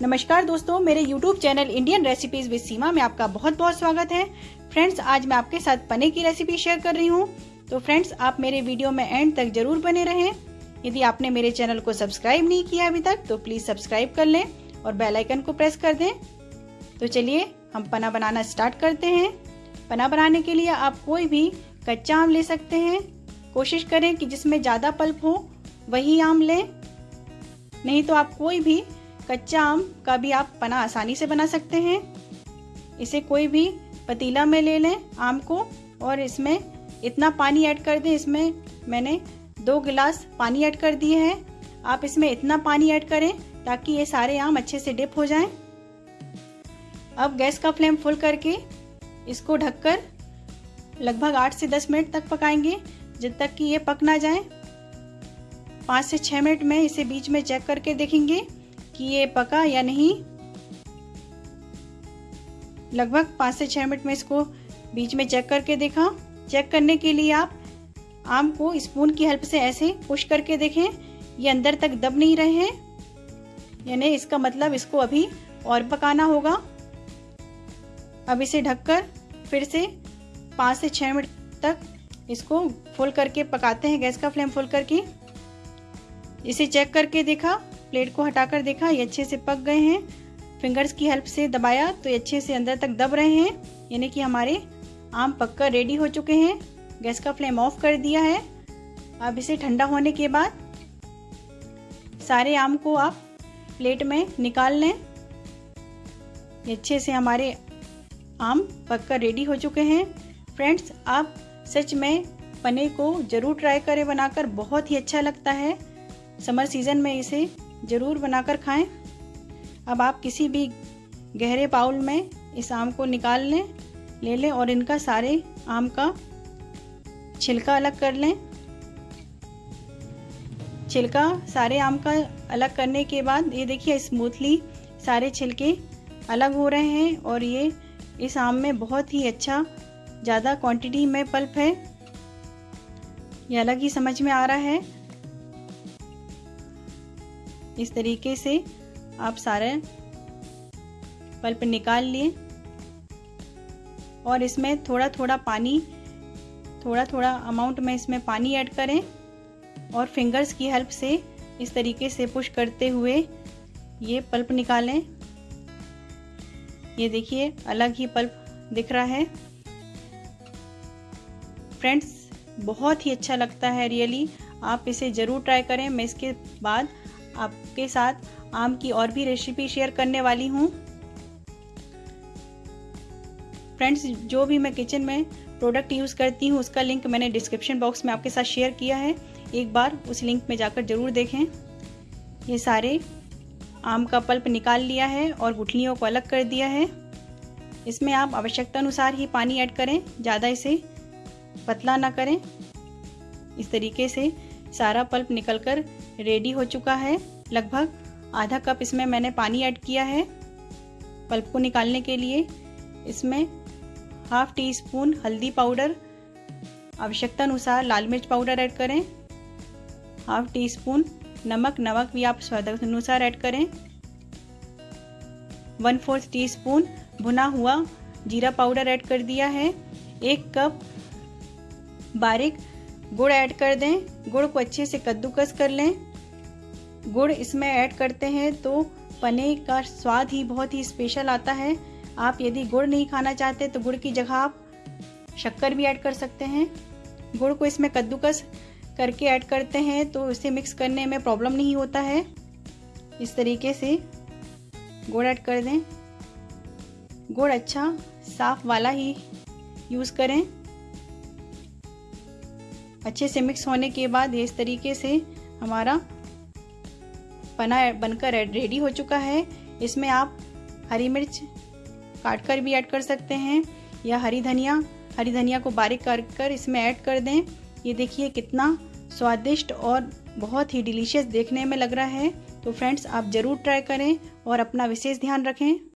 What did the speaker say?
नमस्कार दोस्तों, मेरे YouTube channel Indian recipes with Seema में आपका बहुत बहुत स्वागत है। फ्रेंड्स आज मैं आपके साथ पनीर की रेसिपी शेयर कर रही हूँ। तो फ्रेंड्स आप मेरे वीडियो में एंड तक ज़रूर बने रहें। यदि आपने मेरे चैनल को सब्सक्राइब नहीं किया अभी तक तो प्लीज़ सब्सक्राइब कर लें और बेलाइकन को प्रेस कर दें। तो चलिए, हम पना बनाना स्टार्ट करते हैं। पना बनाने के लिए आप कोई भी कच्चा आम ले सकते हैं। कोशिश करें कि जिसमें ज़्यादा पल्प हो, वही आम लें। नहीं तो आप कोई भी कच्चा आम का भी आप पना आसानी से बना सकते हैं। इसे कोई भी पतीला में ले लें आम को और इसमें इतना पानी ऐड कर दें, इसमें मैंने दो गिलास पानी ऐड कर दिए हैं। आप इसमें इतना पानी ऐड करें ताकि ये सारे आम अच्छे से डिप हो जाएँ। अब गैस का फ्लेम फुल करके इसको ढककर लगभग आठ से दस मिनट तक पकाएँगे, जब तक कि ये पक ना जाए। पाँच से छः मिनट में इसे बीच में चेक करके देखेंगे। कि ये पका या नहीं? लगभग पाँच से छः मिनट में इसको बीच में चेक करके देखा चेक करने के लिए आप आम को स्पून की हेल्प से ऐसे पुश करके देखें। ये अंदर तक दब नहीं रहे हैं। यानी इसका मतलब इसको अभी और पकाना होगा। अब इसे ढककर फिर से पाँच से छः मिनट तक इसको फुल करके पकाते हैं। गैस का फ्लेम फुल करके। इसे चेक करके देखा। प्लेट को हटाकर देखा, ये अच्छे से पक गए हैं। फिंगर्स की हेल्प से दबाया तो ये अच्छे से अंदर तक दब रहे हैं। यानी कि हमारे आम पककर रेडी हो चुके हैं। गैस का फ्लेम ऑफ़ कर दिया है। अब इसे ठंडा होने के बाद सारे आम को आप प्लेट में निकाल लें। ये अच्छे से हमारे आम पककर रेडी हो चुके हैं। फ्रेंड्स, आप सच में पनीर को ज़रूर ट्राई करें बनाकर। बहुत ही अच्छा लगता है। समर सीज़न में इसे ज़रूर बनाकर खाएँ। अब आप किसी भी गहरे बाउल में इस आम को निकाल लें, ले लें और इनका सारे आम का छिलका अलग कर लें। छिलका सारे आम का अलग करने के बाद ये देखिए स्मूथली सारे छिलके अलग हो रहे हैं और ये इस आम में बहुत ही अच्छा ज़्यादा क्वांटिटी में पल्प है। ये अलग ही समझ में आ रहा है। इस तरीके से आप सारे पल्प निकाल लिए और इसमें थोड़ा थोड़ा पानी थोड़ा थोड़ा अमाउंट में इसमें पानी ऐड करें और फिंगर्स की हेल्प से इस तरीके से पुश करते हुए ये पल्प निकालें। ये देखिए, अलग ही पल्प दिख रहा है। फ्रेंड्स बहुत ही अच्छा लगता है रियली आप इसे ज़रूर ट्राई करें। मैं इसके बाद आपके साथ आम की और भी रेसिपी शेयर करने वाली हूँ। फ्रेंड्स जो भी मैं किचन में प्रोडक्ट यूज़ करती हूँ, उसका लिंक मैंने डिस्क्रिप्शन बॉक्स में आपके साथ शेयर किया है। एक बार उस लिंक में जाकर ज़रूर देखें। ये सारे आम का पल्प निकाल लिया है और गुठलियों को अलग कर दिया है। इसमें आप आवश्यकता अनुसार ही पानी ऐड करें, ज़्यादा इसे पतला ना करें। इस तरीके से सारा पल्प निकलकर रेडी हो चुका है। लगभग आधा कप इसमें मैंने पानी ऐड किया है। पल्प को निकालने के लिए इसमें हाफ़ टी स्पून हल्दी पाउडर आवश्यकता अनुसार लाल मिर्च पाउडर ऐड करें। हाफ़ टी स्पून नमक नमक भी आप स्वाद अनुसार ऐड करें। वन फोर्थ टी स्पून भुना हुआ जीरा पाउडर ऐड कर दिया है। एक कप बारीक गुड़ ऐड कर दें। गुड़ को अच्छे से कद्दूकस कर लें। गुड़ इसमें ऐड करते हैं तो पनीर का स्वाद ही बहुत ही स्पेशल आता है। आप यदि गुड़ नहीं खाना चाहते तो गुड़ की जगह आप शक्कर भी ऐड कर सकते हैं। गुड़ को इसमें कद्दूकस करके ऐड करते हैं तो इसे मिक्स करने में प्रॉब्लम नहीं होता है। इस तरीके से गुड़ ऐड कर दें। गुड़ अच्छा साफ़ वाला ही यूज़ करें। अच्छे से मिक्स होने के बाद इस तरीके से हमारा पना बनकर रेडी हो चुका है। इसमें आप हरी मिर्च काट कर भी ऐड कर सकते हैं या हरी धनिया। हरी धनिया को बारीक कर कर इसमें ऐड कर दें। ये देखिए कितना स्वादिष्ट और बहुत ही डिलीशियस देखने में लग रहा है। तो फ्रेंड्स आप ज़रूर ट्राई करें और अपना विशेष ध्यान रखें।